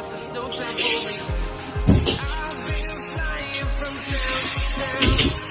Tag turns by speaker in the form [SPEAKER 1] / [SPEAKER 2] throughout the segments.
[SPEAKER 1] about the snow temple. I've been flying from town to town.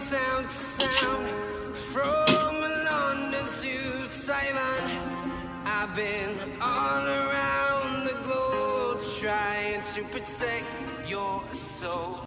[SPEAKER 1] town to town, from London to Taiwan. I've been all around the globe trying to protect your soul.